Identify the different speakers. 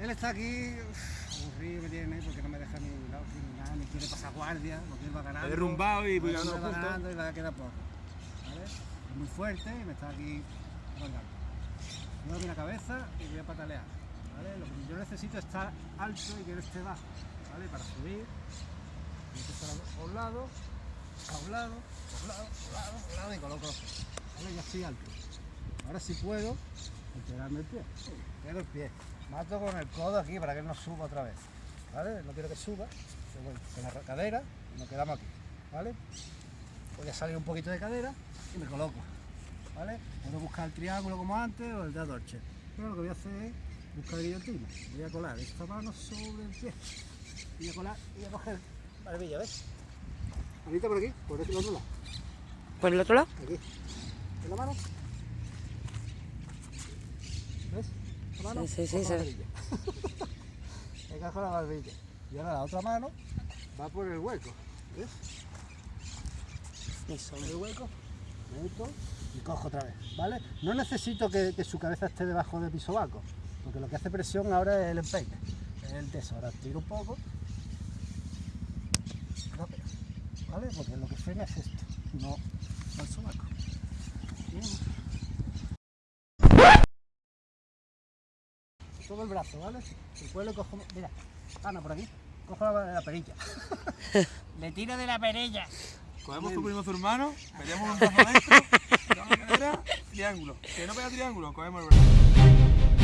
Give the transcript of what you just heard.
Speaker 1: Él está aquí, aburrido me tiene, porque no me deja ni, no, ni nada, ni quiere pasar guardia, porque él va ganando.
Speaker 2: Derrumbado y ganando
Speaker 1: va ganando y va a quedar poco. ¿Vale? Es muy fuerte y me está aquí colgando. Muevo aquí la cabeza y voy a patalear. ¿Vale? Lo que yo necesito es estar alto y que él esté bajo. ¿Vale? Para subir. Voy a empezar a un lado, a un lado, a un lado, a un lado, a un lado y coloco. ¿Vale? Ya estoy alto. Ahora sí puedo enterarme el pie. Pego el pie. Mato con el codo aquí para que no suba otra vez. ¿Vale? No quiero que suba. Con la cadera y nos quedamos aquí. ¿Vale? Voy a salir un poquito de cadera y me coloco. ¿Vale? Puedo buscar el triángulo como antes o el de Adorche. Pero lo que voy a hacer es buscar guillotina. Voy a colar esta mano sobre el pie. Voy a colar y voy a coger barbilla, ¿ves? Ahorita por aquí, por este otro lado.
Speaker 3: ¿Por el otro lado?
Speaker 1: Aquí. ¿En la mano? ¿Ves? La mano.
Speaker 3: Sí, sí, sí,
Speaker 1: la barbilla. La barbilla. Y ahora la otra mano va por el hueco. ¿Ves?
Speaker 3: Eso.
Speaker 1: El hueco. Meto y cojo otra vez. ¿Vale? No necesito que, que su cabeza esté debajo de mi sobaco. Porque lo que hace presión ahora es el empeine. Es el teso. Ahora tiro un poco. No. ¿Vale? Porque lo que frena es esto. No, no el sobaco. Bien. Todo el brazo, ¿vale? Después lo cojo. Mira, Ana, por aquí. Cojo la, la perilla. Le tiro de la perilla.
Speaker 2: Cogemos tu primo tu hermano, metemos un brazo adentro, triángulo. Que no pega triángulo, cogemos el brazo.